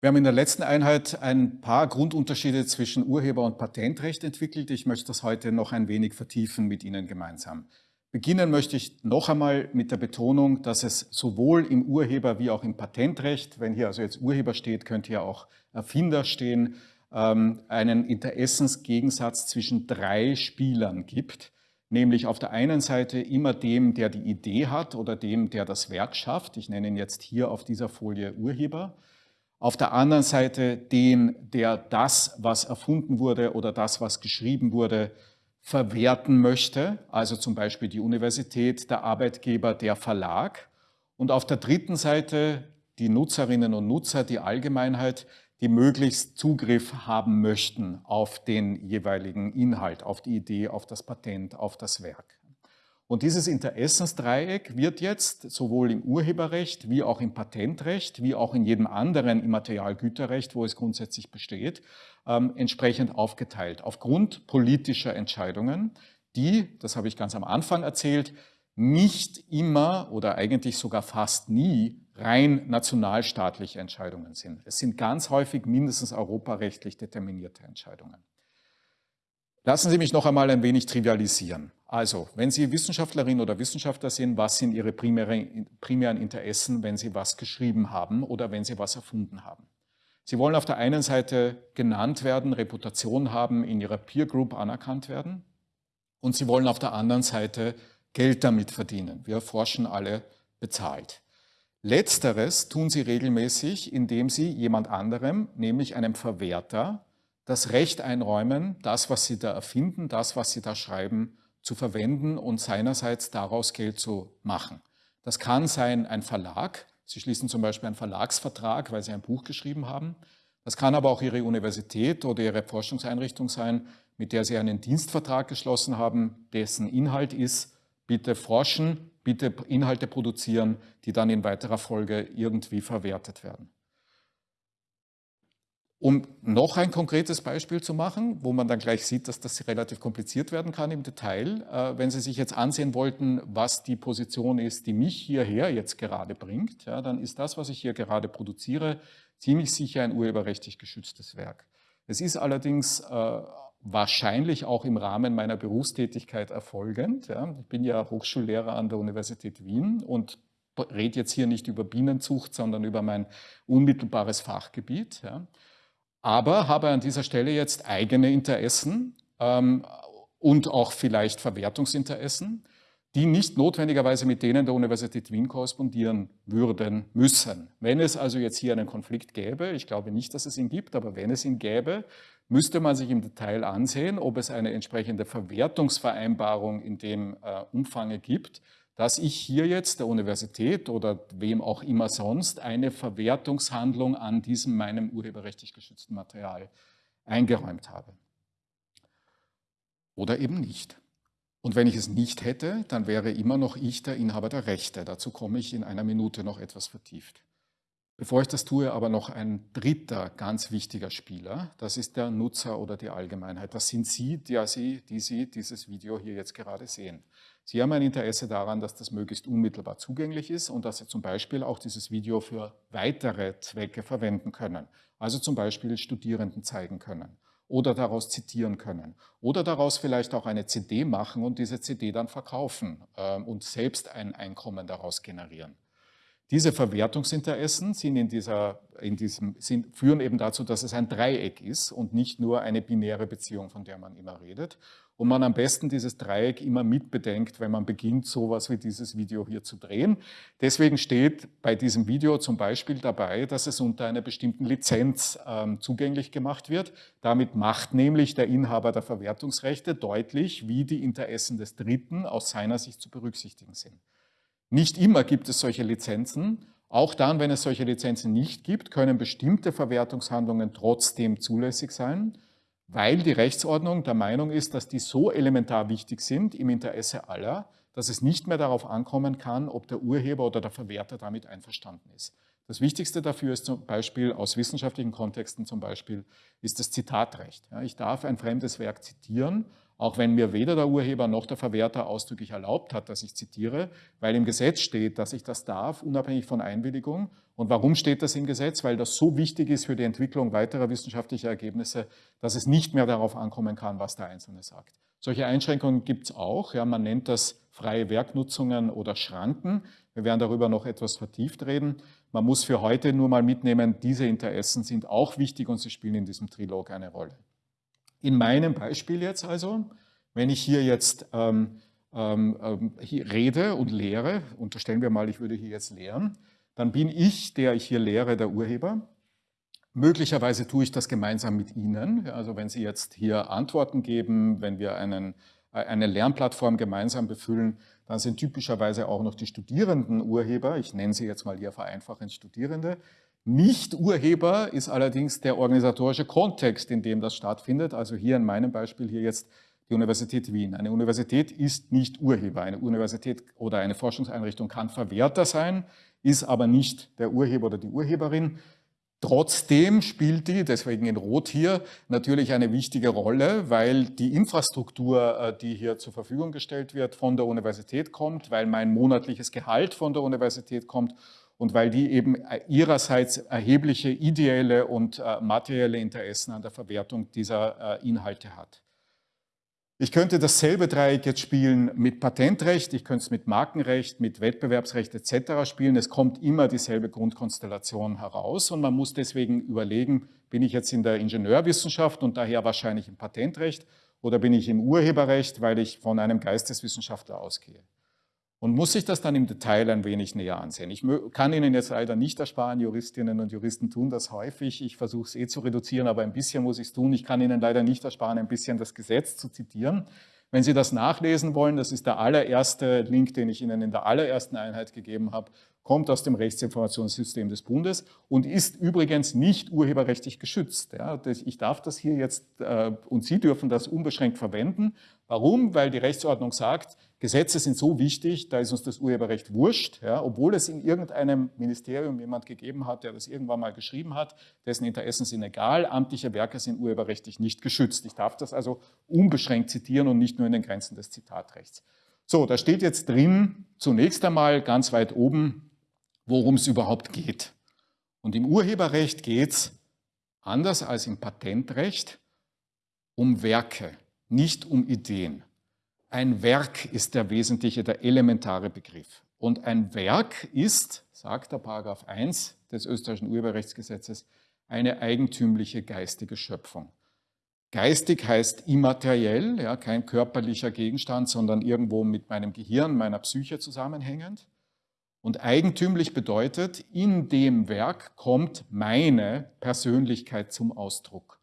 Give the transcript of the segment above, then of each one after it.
Wir haben in der letzten Einheit ein paar Grundunterschiede zwischen Urheber- und Patentrecht entwickelt. Ich möchte das heute noch ein wenig vertiefen mit Ihnen gemeinsam. Beginnen möchte ich noch einmal mit der Betonung, dass es sowohl im Urheber- wie auch im Patentrecht, wenn hier also jetzt Urheber steht, könnte ja auch Erfinder stehen, ähm, einen Interessensgegensatz zwischen drei Spielern gibt, nämlich auf der einen Seite immer dem, der die Idee hat oder dem, der das Werk schafft. Ich nenne ihn jetzt hier auf dieser Folie Urheber auf der anderen Seite den, der das, was erfunden wurde oder das, was geschrieben wurde, verwerten möchte, also zum Beispiel die Universität, der Arbeitgeber, der Verlag. Und auf der dritten Seite die Nutzerinnen und Nutzer, die Allgemeinheit, die möglichst Zugriff haben möchten auf den jeweiligen Inhalt, auf die Idee, auf das Patent, auf das Werk. Und dieses Interessensdreieck wird jetzt sowohl im Urheberrecht wie auch im Patentrecht, wie auch in jedem anderen Immaterialgüterrecht, wo es grundsätzlich besteht, ähm, entsprechend aufgeteilt. Aufgrund politischer Entscheidungen, die, das habe ich ganz am Anfang erzählt, nicht immer oder eigentlich sogar fast nie rein nationalstaatliche Entscheidungen sind. Es sind ganz häufig mindestens europarechtlich determinierte Entscheidungen. Lassen Sie mich noch einmal ein wenig trivialisieren. Also, wenn Sie Wissenschaftlerin oder Wissenschaftler sind, was sind Ihre primären Interessen, wenn Sie was geschrieben haben oder wenn Sie was erfunden haben? Sie wollen auf der einen Seite genannt werden, Reputation haben, in Ihrer Peer Group anerkannt werden und Sie wollen auf der anderen Seite Geld damit verdienen. Wir forschen alle bezahlt. Letzteres tun Sie regelmäßig, indem Sie jemand anderem, nämlich einem Verwerter, das Recht einräumen, das, was Sie da erfinden, das, was Sie da schreiben, zu verwenden und seinerseits daraus Geld zu machen. Das kann sein ein Verlag. Sie schließen zum Beispiel einen Verlagsvertrag, weil Sie ein Buch geschrieben haben. Das kann aber auch Ihre Universität oder Ihre Forschungseinrichtung sein, mit der Sie einen Dienstvertrag geschlossen haben, dessen Inhalt ist, bitte forschen, bitte Inhalte produzieren, die dann in weiterer Folge irgendwie verwertet werden. Um noch ein konkretes Beispiel zu machen, wo man dann gleich sieht, dass das relativ kompliziert werden kann im Detail. Äh, wenn Sie sich jetzt ansehen wollten, was die Position ist, die mich hierher jetzt gerade bringt, ja, dann ist das, was ich hier gerade produziere, ziemlich sicher ein urheberrechtlich geschütztes Werk. Es ist allerdings äh, wahrscheinlich auch im Rahmen meiner Berufstätigkeit erfolgend. Ja. Ich bin ja Hochschullehrer an der Universität Wien und rede jetzt hier nicht über Bienenzucht, sondern über mein unmittelbares Fachgebiet. Ja aber habe an dieser Stelle jetzt eigene Interessen ähm, und auch vielleicht Verwertungsinteressen, die nicht notwendigerweise mit denen der Universität Wien korrespondieren würden müssen. Wenn es also jetzt hier einen Konflikt gäbe, ich glaube nicht, dass es ihn gibt, aber wenn es ihn gäbe, müsste man sich im Detail ansehen, ob es eine entsprechende Verwertungsvereinbarung in dem äh, Umfange gibt, dass ich hier jetzt der Universität oder wem auch immer sonst eine Verwertungshandlung an diesem meinem urheberrechtlich geschützten Material eingeräumt habe. Oder eben nicht. Und wenn ich es nicht hätte, dann wäre immer noch ich der Inhaber der Rechte. Dazu komme ich in einer Minute noch etwas vertieft. Bevor ich das tue, aber noch ein dritter ganz wichtiger Spieler. Das ist der Nutzer oder die Allgemeinheit. Das sind Sie, die Sie, die Sie dieses Video hier jetzt gerade sehen. Sie haben ein Interesse daran, dass das möglichst unmittelbar zugänglich ist und dass Sie zum Beispiel auch dieses Video für weitere Zwecke verwenden können. Also zum Beispiel Studierenden zeigen können oder daraus zitieren können oder daraus vielleicht auch eine CD machen und diese CD dann verkaufen äh, und selbst ein Einkommen daraus generieren. Diese Verwertungsinteressen sind in dieser, in diesem, sind, führen eben dazu, dass es ein Dreieck ist und nicht nur eine binäre Beziehung, von der man immer redet. Und man am besten dieses Dreieck immer mitbedenkt, wenn man beginnt, sowas wie dieses Video hier zu drehen. Deswegen steht bei diesem Video zum Beispiel dabei, dass es unter einer bestimmten Lizenz ähm, zugänglich gemacht wird. Damit macht nämlich der Inhaber der Verwertungsrechte deutlich, wie die Interessen des Dritten aus seiner Sicht zu berücksichtigen sind. Nicht immer gibt es solche Lizenzen. Auch dann, wenn es solche Lizenzen nicht gibt, können bestimmte Verwertungshandlungen trotzdem zulässig sein, weil die Rechtsordnung der Meinung ist, dass die so elementar wichtig sind im Interesse aller, dass es nicht mehr darauf ankommen kann, ob der Urheber oder der Verwerter damit einverstanden ist. Das Wichtigste dafür ist zum Beispiel aus wissenschaftlichen Kontexten zum Beispiel ist das Zitatrecht. ich darf ein fremdes Werk zitieren, auch wenn mir weder der Urheber noch der Verwerter ausdrücklich erlaubt hat, dass ich zitiere, weil im Gesetz steht, dass ich das darf, unabhängig von Einwilligung. Und warum steht das im Gesetz? Weil das so wichtig ist für die Entwicklung weiterer wissenschaftlicher Ergebnisse, dass es nicht mehr darauf ankommen kann, was der Einzelne sagt. Solche Einschränkungen gibt es auch. Ja, man nennt das freie Werknutzungen oder Schranken. Wir werden darüber noch etwas vertieft reden. Man muss für heute nur mal mitnehmen, diese Interessen sind auch wichtig und sie spielen in diesem Trilog eine Rolle. In meinem Beispiel jetzt also, wenn ich hier jetzt ähm, ähm, ähm, hier rede und lehre, unterstellen wir mal, ich würde hier jetzt lehren, dann bin ich, der ich hier lehre, der Urheber. Möglicherweise tue ich das gemeinsam mit Ihnen. Also wenn Sie jetzt hier Antworten geben, wenn wir einen, äh, eine Lernplattform gemeinsam befüllen, dann sind typischerweise auch noch die Studierenden Urheber. Ich nenne sie jetzt mal hier vereinfachend Studierende. Nicht-Urheber ist allerdings der organisatorische Kontext, in dem das stattfindet. Also hier in meinem Beispiel hier jetzt die Universität Wien. Eine Universität ist nicht Urheber. Eine Universität oder eine Forschungseinrichtung kann Verwerter sein, ist aber nicht der Urheber oder die Urheberin. Trotzdem spielt die, deswegen in Rot hier, natürlich eine wichtige Rolle, weil die Infrastruktur, äh, die hier zur Verfügung gestellt wird, von der Universität kommt, weil mein monatliches Gehalt von der Universität kommt und weil die eben äh, ihrerseits erhebliche ideelle und äh, materielle Interessen an der Verwertung dieser äh, Inhalte hat. Ich könnte dasselbe Dreieck jetzt spielen mit Patentrecht, ich könnte es mit Markenrecht, mit Wettbewerbsrecht etc. spielen. Es kommt immer dieselbe Grundkonstellation heraus und man muss deswegen überlegen, bin ich jetzt in der Ingenieurwissenschaft und daher wahrscheinlich im Patentrecht oder bin ich im Urheberrecht, weil ich von einem Geisteswissenschaftler ausgehe und muss sich das dann im Detail ein wenig näher ansehen. Ich kann Ihnen jetzt leider nicht ersparen, Juristinnen und Juristen tun das häufig. Ich versuche es eh zu reduzieren, aber ein bisschen muss ich es tun. Ich kann Ihnen leider nicht ersparen, ein bisschen das Gesetz zu zitieren. Wenn Sie das nachlesen wollen, das ist der allererste Link, den ich Ihnen in der allerersten Einheit gegeben habe, kommt aus dem Rechtsinformationssystem des Bundes und ist übrigens nicht urheberrechtlich geschützt. Ja, ich darf das hier jetzt äh, und Sie dürfen das unbeschränkt verwenden. Warum? Weil die Rechtsordnung sagt, Gesetze sind so wichtig, da ist uns das Urheberrecht wurscht, ja, obwohl es in irgendeinem Ministerium jemand gegeben hat, der das irgendwann mal geschrieben hat, dessen Interessen sind egal, amtliche Werke sind urheberrechtlich nicht geschützt. Ich darf das also unbeschränkt zitieren und nicht nur in den Grenzen des Zitatrechts. So, da steht jetzt drin, zunächst einmal ganz weit oben, worum es überhaupt geht. Und im Urheberrecht geht es, anders als im Patentrecht, um Werke, nicht um Ideen. Ein Werk ist der wesentliche, der elementare Begriff. Und ein Werk ist, sagt der Paragraph 1 des österreichischen Urheberrechtsgesetzes, eine eigentümliche geistige Schöpfung. Geistig heißt immateriell, ja, kein körperlicher Gegenstand, sondern irgendwo mit meinem Gehirn, meiner Psyche zusammenhängend. Und eigentümlich bedeutet, in dem Werk kommt meine Persönlichkeit zum Ausdruck.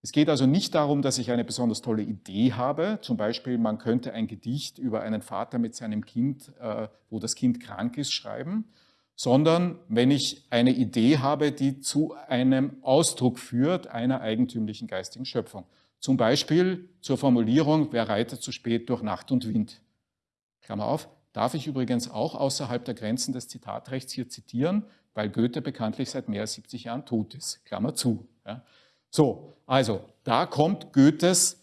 Es geht also nicht darum, dass ich eine besonders tolle Idee habe. Zum Beispiel, man könnte ein Gedicht über einen Vater mit seinem Kind, äh, wo das Kind krank ist, schreiben, sondern wenn ich eine Idee habe, die zu einem Ausdruck führt einer eigentümlichen geistigen Schöpfung. Zum Beispiel zur Formulierung, wer reitet zu spät durch Nacht und Wind. Klammer auf, darf ich übrigens auch außerhalb der Grenzen des Zitatrechts hier zitieren, weil Goethe bekanntlich seit mehr als 70 Jahren tot ist. Klammer zu. Ja. So, also da kommt Goethes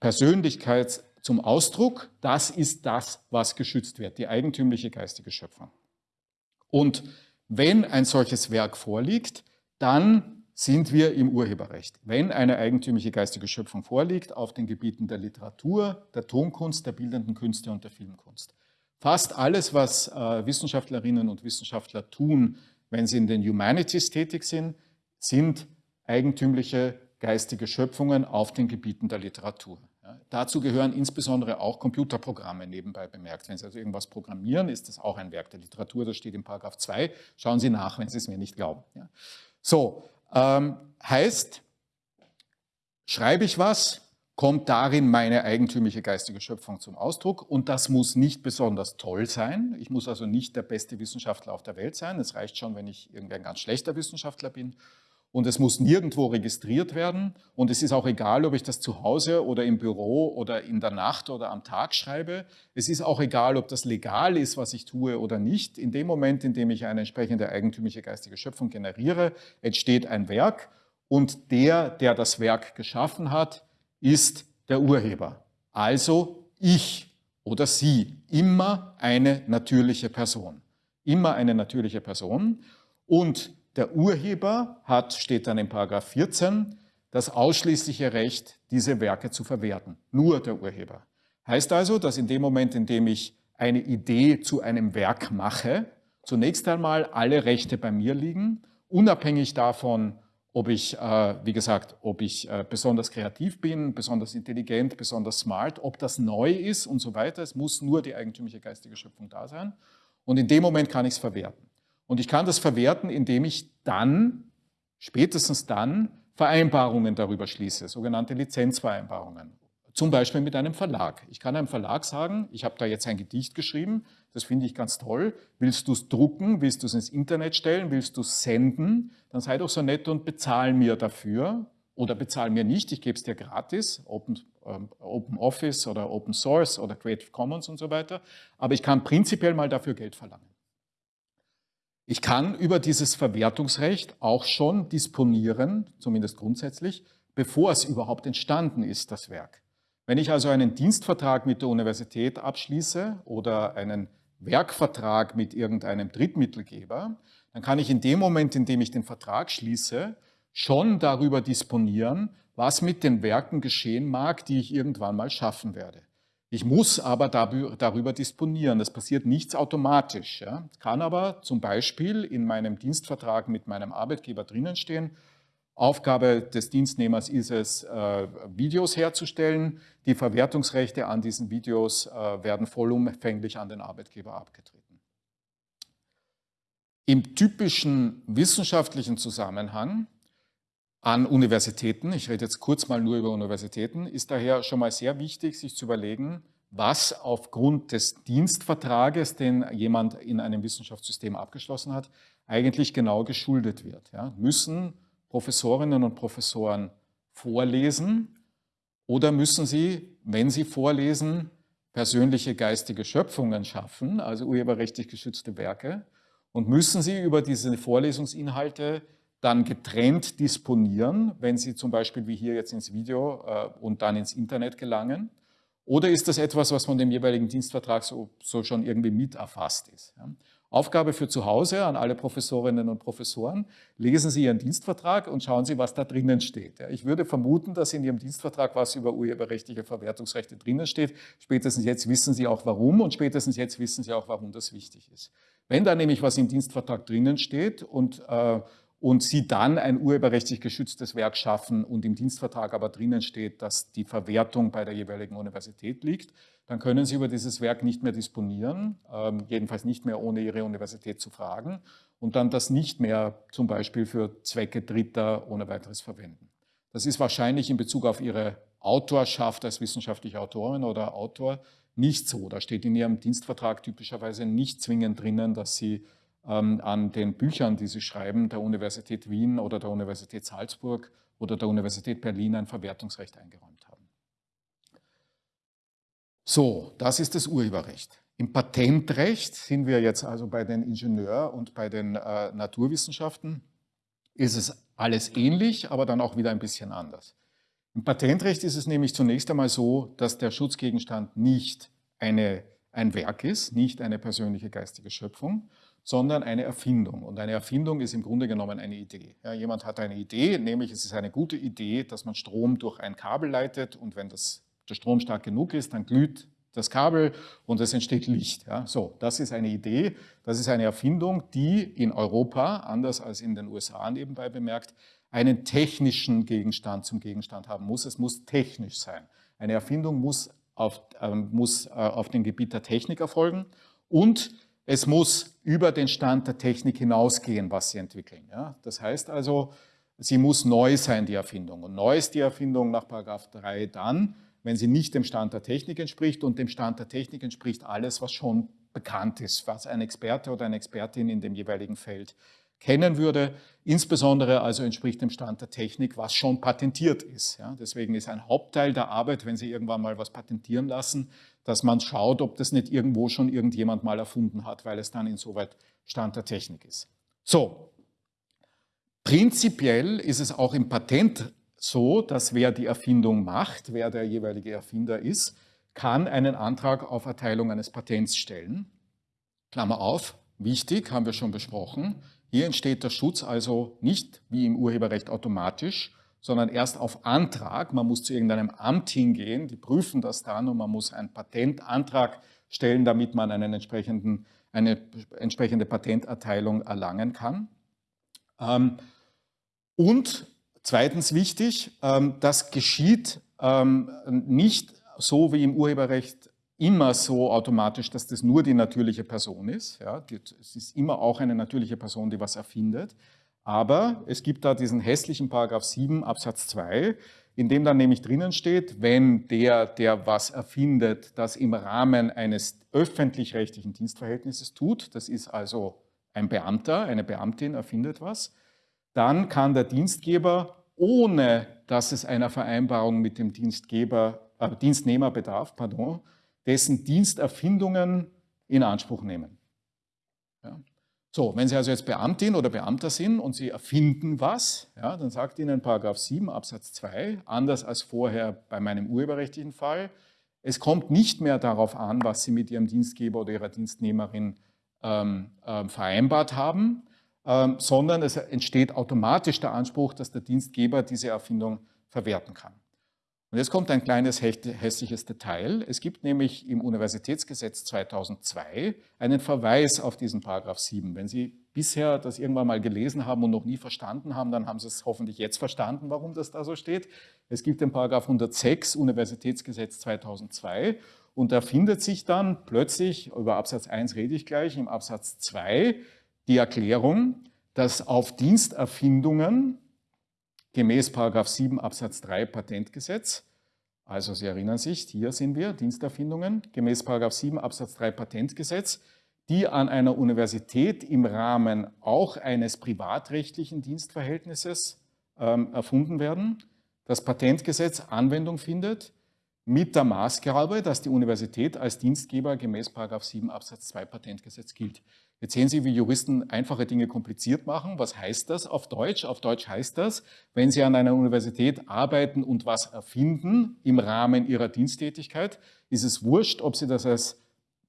Persönlichkeit zum Ausdruck. Das ist das, was geschützt wird, die eigentümliche geistige Schöpfung. Und wenn ein solches Werk vorliegt, dann sind wir im Urheberrecht. Wenn eine eigentümliche geistige Schöpfung vorliegt auf den Gebieten der Literatur, der Tonkunst, der bildenden Künste und der Filmkunst. Fast alles, was äh, Wissenschaftlerinnen und Wissenschaftler tun, wenn sie in den Humanities tätig sind, sind eigentümliche geistige Schöpfungen auf den Gebieten der Literatur. Ja, dazu gehören insbesondere auch Computerprogramme nebenbei bemerkt. Wenn Sie also irgendwas programmieren, ist das auch ein Werk der Literatur, das steht in Paragraph 2. Schauen Sie nach, wenn Sie es mir nicht glauben. Ja. So, ähm, heißt, schreibe ich was, kommt darin meine eigentümliche geistige Schöpfung zum Ausdruck und das muss nicht besonders toll sein. Ich muss also nicht der beste Wissenschaftler auf der Welt sein. Es reicht schon, wenn ich irgendein ganz schlechter Wissenschaftler bin und es muss nirgendwo registriert werden und es ist auch egal, ob ich das zu Hause oder im Büro oder in der Nacht oder am Tag schreibe. Es ist auch egal, ob das legal ist, was ich tue oder nicht. In dem Moment, in dem ich eine entsprechende eigentümliche geistige Schöpfung generiere, entsteht ein Werk und der, der das Werk geschaffen hat, ist der Urheber. Also ich oder sie, immer eine natürliche Person. Immer eine natürliche Person. Und der Urheber hat, steht dann in Paragraph 14, das ausschließliche Recht, diese Werke zu verwerten. Nur der Urheber. Heißt also, dass in dem Moment, in dem ich eine Idee zu einem Werk mache, zunächst einmal alle Rechte bei mir liegen, unabhängig davon, ob ich, äh, wie gesagt, ob ich äh, besonders kreativ bin, besonders intelligent, besonders smart, ob das neu ist und so weiter. Es muss nur die eigentümliche geistige Schöpfung da sein. Und in dem Moment kann ich es verwerten. Und ich kann das verwerten, indem ich dann, spätestens dann, Vereinbarungen darüber schließe, sogenannte Lizenzvereinbarungen. Zum Beispiel mit einem Verlag. Ich kann einem Verlag sagen, ich habe da jetzt ein Gedicht geschrieben, das finde ich ganz toll. Willst du es drucken? Willst du es ins Internet stellen? Willst du es senden? Dann sei doch so nett und bezahl mir dafür. Oder bezahl mir nicht, ich gebe es dir gratis, Open, ähm, Open Office oder Open Source oder Creative Commons und so weiter. Aber ich kann prinzipiell mal dafür Geld verlangen. Ich kann über dieses Verwertungsrecht auch schon disponieren, zumindest grundsätzlich, bevor es überhaupt entstanden ist, das Werk. Wenn ich also einen Dienstvertrag mit der Universität abschließe oder einen Werkvertrag mit irgendeinem Drittmittelgeber, dann kann ich in dem Moment, in dem ich den Vertrag schließe, schon darüber disponieren, was mit den Werken geschehen mag, die ich irgendwann mal schaffen werde. Ich muss aber darüber disponieren. Das passiert nichts automatisch. Ja. Kann aber zum Beispiel in meinem Dienstvertrag mit meinem Arbeitgeber drinnen stehen, Aufgabe des Dienstnehmers ist es, äh, Videos herzustellen. Die Verwertungsrechte an diesen Videos äh, werden vollumfänglich an den Arbeitgeber abgetreten. Im typischen wissenschaftlichen Zusammenhang an Universitäten, ich rede jetzt kurz mal nur über Universitäten, ist daher schon mal sehr wichtig, sich zu überlegen, was aufgrund des Dienstvertrages, den jemand in einem Wissenschaftssystem abgeschlossen hat, eigentlich genau geschuldet wird. Ja, müssen Professorinnen und Professoren vorlesen oder müssen sie, wenn sie vorlesen, persönliche geistige Schöpfungen schaffen, also urheberrechtlich geschützte Werke, und müssen sie über diese Vorlesungsinhalte dann getrennt disponieren, wenn sie zum Beispiel wie hier jetzt ins Video äh, und dann ins Internet gelangen? Oder ist das etwas, was von dem jeweiligen Dienstvertrag so, so schon irgendwie mit erfasst ist? Aufgabe für zu Hause an alle Professorinnen und Professoren, lesen Sie Ihren Dienstvertrag und schauen Sie, was da drinnen steht. Ich würde vermuten, dass in Ihrem Dienstvertrag was über urheberrechtliche Verwertungsrechte drinnen steht. Spätestens jetzt wissen Sie auch warum und spätestens jetzt wissen Sie auch, warum das wichtig ist. Wenn da nämlich was im Dienstvertrag drinnen steht und äh, und Sie dann ein urheberrechtlich geschütztes Werk schaffen und im Dienstvertrag aber drinnen steht, dass die Verwertung bei der jeweiligen Universität liegt, dann können Sie über dieses Werk nicht mehr disponieren, ähm, jedenfalls nicht mehr ohne Ihre Universität zu fragen und dann das nicht mehr zum Beispiel für Zwecke Dritter ohne weiteres verwenden. Das ist wahrscheinlich in Bezug auf Ihre Autorschaft als wissenschaftliche Autorin oder Autor nicht so. Da steht in Ihrem Dienstvertrag typischerweise nicht zwingend drinnen, dass Sie an den Büchern, die sie schreiben, der Universität Wien oder der Universität Salzburg oder der Universität Berlin ein Verwertungsrecht eingeräumt haben. So, das ist das Urheberrecht. Im Patentrecht sind wir jetzt also bei den Ingenieur- und bei den äh, Naturwissenschaften, ist es alles ähnlich, aber dann auch wieder ein bisschen anders. Im Patentrecht ist es nämlich zunächst einmal so, dass der Schutzgegenstand nicht eine, ein Werk ist, nicht eine persönliche geistige Schöpfung, sondern eine Erfindung. Und eine Erfindung ist im Grunde genommen eine Idee. Ja, jemand hat eine Idee, nämlich es ist eine gute Idee, dass man Strom durch ein Kabel leitet und wenn das, der Strom stark genug ist, dann glüht das Kabel und es entsteht Licht. Ja, so, das ist eine Idee, das ist eine Erfindung, die in Europa, anders als in den USA nebenbei bemerkt, einen technischen Gegenstand zum Gegenstand haben muss. Es muss technisch sein. Eine Erfindung muss auf, äh, muss, äh, auf dem Gebiet der Technik erfolgen und es muss über den Stand der Technik hinausgehen, was Sie entwickeln. Ja? Das heißt also, sie muss neu sein, die Erfindung. Und neu ist die Erfindung nach Paragraph 3 dann, wenn sie nicht dem Stand der Technik entspricht und dem Stand der Technik entspricht alles, was schon bekannt ist, was ein Experte oder eine Expertin in dem jeweiligen Feld kennen würde. Insbesondere also entspricht dem Stand der Technik, was schon patentiert ist. Ja, deswegen ist ein Hauptteil der Arbeit, wenn Sie irgendwann mal was patentieren lassen, dass man schaut, ob das nicht irgendwo schon irgendjemand mal erfunden hat, weil es dann insoweit Stand der Technik ist. So, prinzipiell ist es auch im Patent so, dass wer die Erfindung macht, wer der jeweilige Erfinder ist, kann einen Antrag auf Erteilung eines Patents stellen. Klammer auf, wichtig, haben wir schon besprochen. Hier entsteht der Schutz also nicht wie im Urheberrecht automatisch, sondern erst auf Antrag. Man muss zu irgendeinem Amt hingehen, die prüfen das dann und man muss einen Patentantrag stellen, damit man einen entsprechenden, eine entsprechende Patenterteilung erlangen kann. Ähm, und zweitens wichtig, ähm, das geschieht ähm, nicht so wie im Urheberrecht immer so automatisch, dass das nur die natürliche Person ist. Es ist immer auch eine natürliche Person, die was erfindet. Aber es gibt da diesen hässlichen Paragraph 7 Absatz 2, in dem dann nämlich drinnen steht, wenn der, der was erfindet, das im Rahmen eines öffentlich-rechtlichen Dienstverhältnisses tut, das ist also ein Beamter, eine Beamtin erfindet was, dann kann der Dienstgeber, ohne dass es einer Vereinbarung mit dem Dienstgeber, äh, Dienstnehmer bedarf, pardon, dessen Diensterfindungen in Anspruch nehmen. So, wenn Sie also jetzt Beamtin oder Beamter sind und Sie erfinden was, ja, dann sagt Ihnen Paragraph 7 Absatz 2, anders als vorher bei meinem urheberrechtlichen Fall, es kommt nicht mehr darauf an, was Sie mit Ihrem Dienstgeber oder Ihrer Dienstnehmerin ähm, äh, vereinbart haben, ähm, sondern es entsteht automatisch der Anspruch, dass der Dienstgeber diese Erfindung verwerten kann. Und jetzt kommt ein kleines hässliches Detail. Es gibt nämlich im Universitätsgesetz 2002 einen Verweis auf diesen Paragraph 7. Wenn Sie bisher das irgendwann mal gelesen haben und noch nie verstanden haben, dann haben Sie es hoffentlich jetzt verstanden, warum das da so steht. Es gibt den Paragraph 106 Universitätsgesetz 2002 und da findet sich dann plötzlich, über Absatz 1 rede ich gleich, im Absatz 2 die Erklärung, dass auf Diensterfindungen gemäß 7 Absatz 3 Patentgesetz. Also Sie erinnern sich, hier sind wir, Diensterfindungen, gemäß 7 Absatz 3 Patentgesetz, die an einer Universität im Rahmen auch eines privatrechtlichen Dienstverhältnisses ähm, erfunden werden. Das Patentgesetz Anwendung findet mit der Maßgabe, dass die Universität als Dienstgeber gemäß 7 Absatz 2 Patentgesetz gilt. Jetzt sehen Sie, wie Juristen einfache Dinge kompliziert machen. Was heißt das auf Deutsch? Auf Deutsch heißt das, wenn Sie an einer Universität arbeiten und was erfinden im Rahmen Ihrer Diensttätigkeit, ist es wurscht, ob Sie das als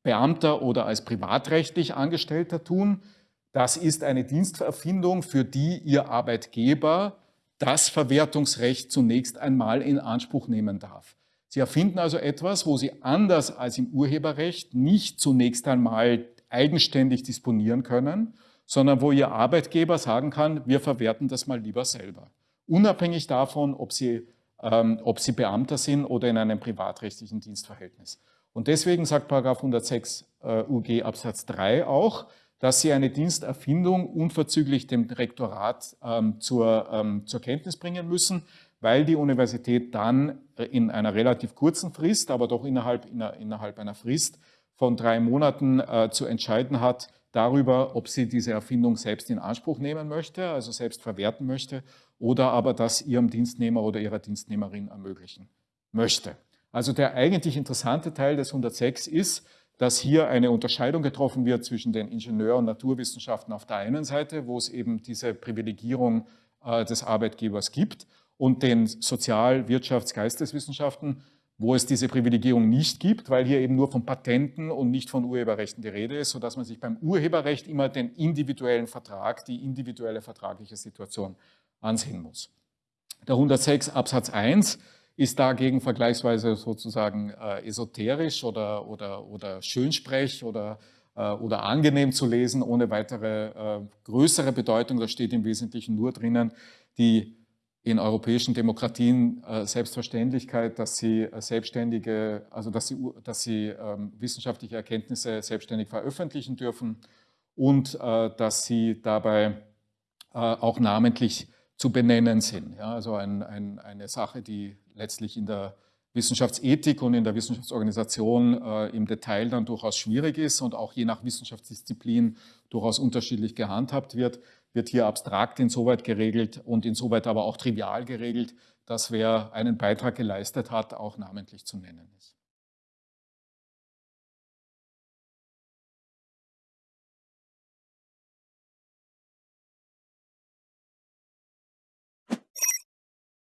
Beamter oder als privatrechtlich Angestellter tun. Das ist eine Diensterfindung, für die Ihr Arbeitgeber das Verwertungsrecht zunächst einmal in Anspruch nehmen darf. Sie erfinden also etwas, wo Sie anders als im Urheberrecht nicht zunächst einmal eigenständig disponieren können, sondern wo Ihr Arbeitgeber sagen kann, wir verwerten das mal lieber selber. Unabhängig davon, ob Sie, ähm, ob Sie Beamter sind oder in einem privatrechtlichen Dienstverhältnis. Und deswegen sagt Paragraph 106 äh, UG Absatz 3 auch, dass Sie eine Diensterfindung unverzüglich dem Rektorat ähm, zur, ähm, zur Kenntnis bringen müssen, weil die Universität dann in einer relativ kurzen Frist, aber doch innerhalb, innerhalb einer Frist, von drei Monaten äh, zu entscheiden hat darüber, ob sie diese Erfindung selbst in Anspruch nehmen möchte, also selbst verwerten möchte, oder aber das ihrem Dienstnehmer oder ihrer Dienstnehmerin ermöglichen möchte. Also der eigentlich interessante Teil des 106 ist, dass hier eine Unterscheidung getroffen wird zwischen den Ingenieur- und Naturwissenschaften auf der einen Seite, wo es eben diese Privilegierung äh, des Arbeitgebers gibt, und den Sozial-, Wirtschafts-, Geisteswissenschaften, wo es diese Privilegierung nicht gibt, weil hier eben nur von Patenten und nicht von Urheberrechten die Rede ist, sodass man sich beim Urheberrecht immer den individuellen Vertrag, die individuelle vertragliche Situation ansehen muss. Der 106 Absatz 1 ist dagegen vergleichsweise sozusagen äh, esoterisch oder, oder, oder Schönsprech oder, äh, oder angenehm zu lesen, ohne weitere äh, größere Bedeutung. Da steht im Wesentlichen nur drinnen, die in europäischen Demokratien äh, Selbstverständlichkeit, dass sie äh, selbstständige, also dass sie, dass sie ähm, wissenschaftliche Erkenntnisse selbstständig veröffentlichen dürfen und äh, dass sie dabei äh, auch namentlich zu benennen sind. Ja, also ein, ein, eine Sache, die letztlich in der Wissenschaftsethik und in der Wissenschaftsorganisation äh, im Detail dann durchaus schwierig ist und auch je nach Wissenschaftsdisziplin durchaus unterschiedlich gehandhabt wird wird hier abstrakt insoweit geregelt und insoweit aber auch trivial geregelt, dass wer einen Beitrag geleistet hat, auch namentlich zu nennen ist.